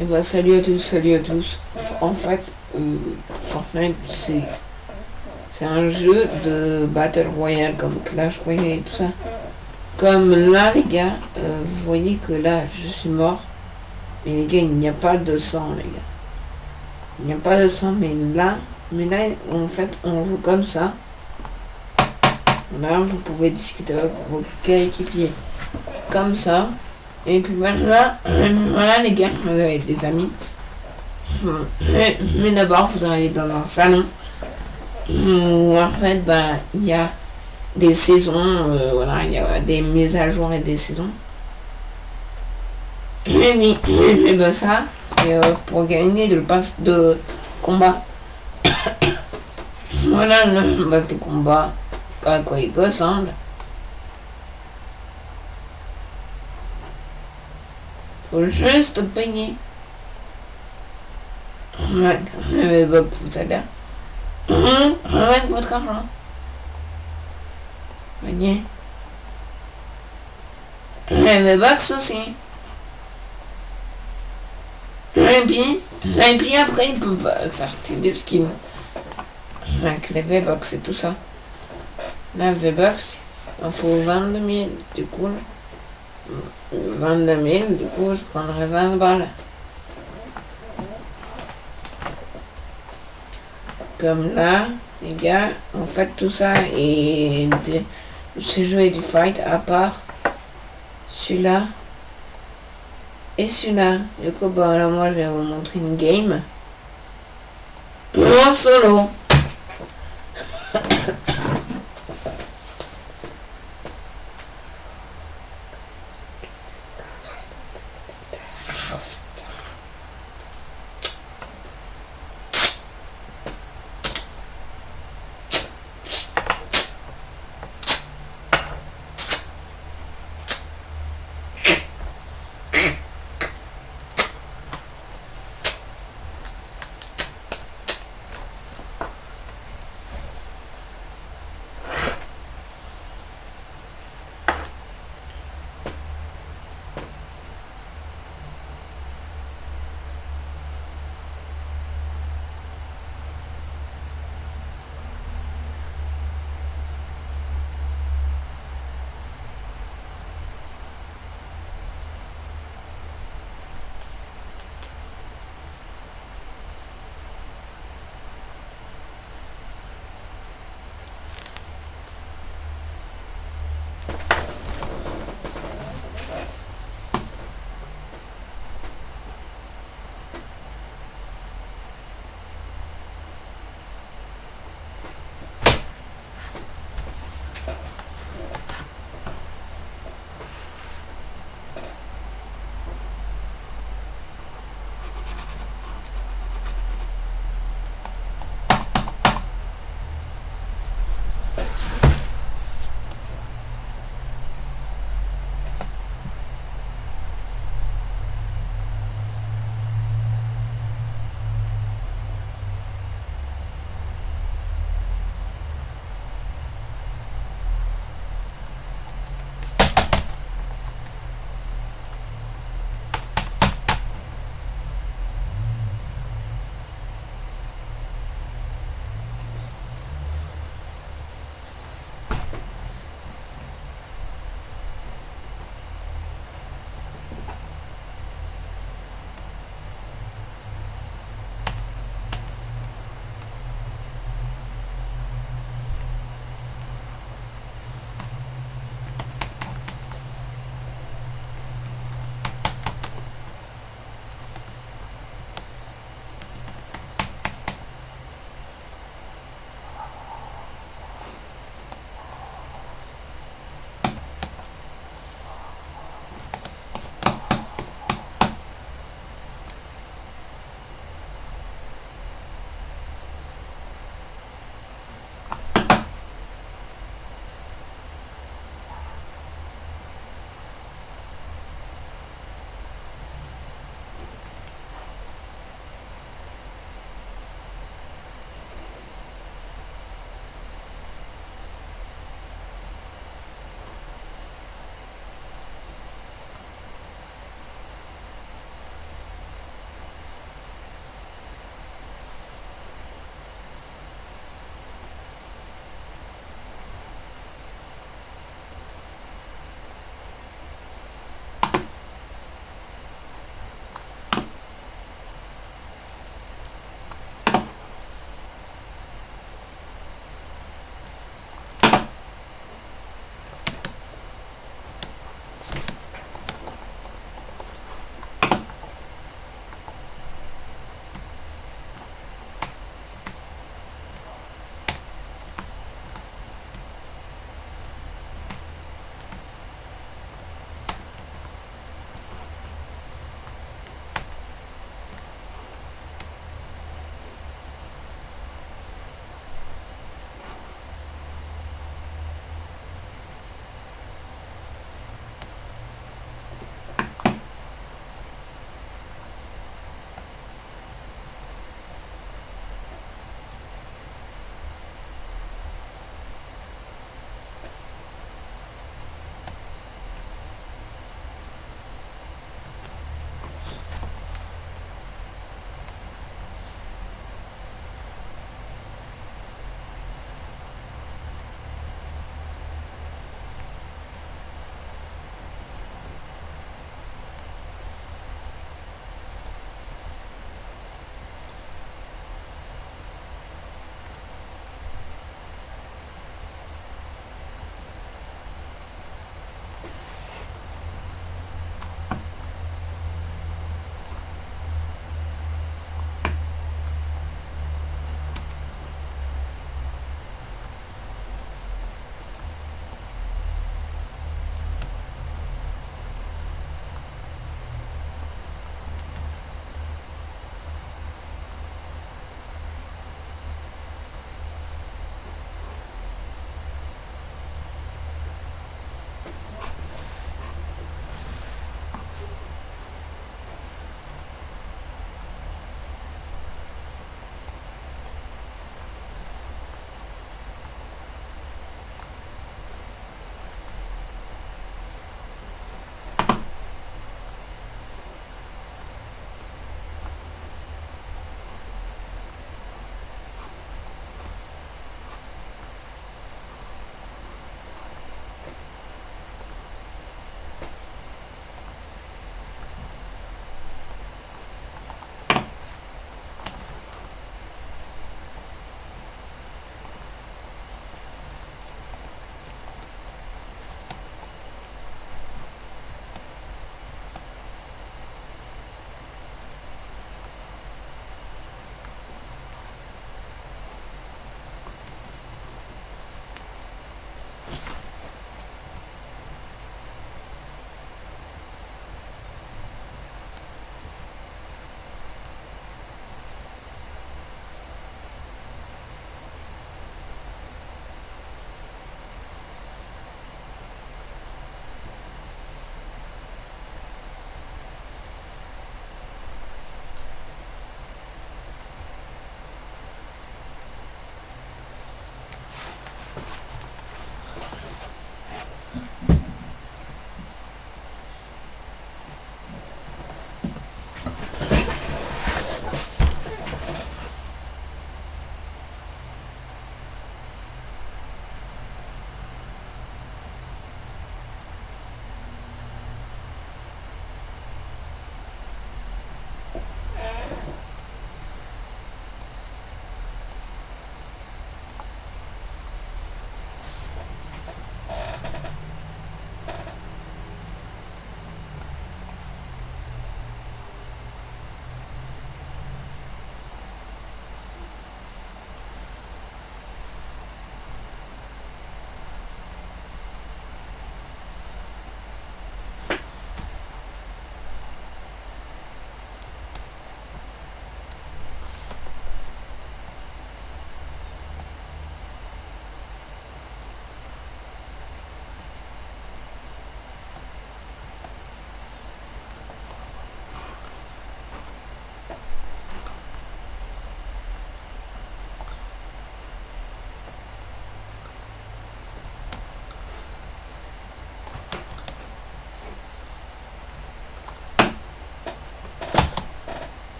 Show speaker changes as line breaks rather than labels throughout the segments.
Et bah salut à tous, salut à tous. En fait, euh, Fortnite c'est c'est un jeu de Battle Royale comme Clash Royale et tout ça. Comme là les gars, euh, vous voyez que là je suis mort. Mais les gars, il n'y a pas de sang les gars. Il n'y a pas de sang, mais là, mais là en fait on joue comme ça. Là vous pouvez discuter avec vos coéquipiers comme ça. Et puis voilà, voilà les gars, vous avez des amis. Mais, mais d'abord, vous allez dans un salon où en fait, ben, il y a des saisons, euh, voilà, il y a des mises à jour et des saisons. Et oui, ben ça, c'est euh, pour gagner le pass de combat. voilà le pass de combat, à quoi il ressemble. Faut juste payer. Ouais, mais bah, vous allez. Avec votre argent. Voyez. Les box aussi. Et puis, et puis après, ils peuvent sortir des skins. Avec les V-Box et tout ça. La V-Box, il faut 22 000. Du coup, 22 000, du coup, je prendrais 20 balles. Comme là, les gars, en fait, tout ça et de, ce est du fight à part celui-là et celui-là. Du coup, bon, là, moi, je vais vous montrer une game en solo. tough.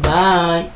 Bye.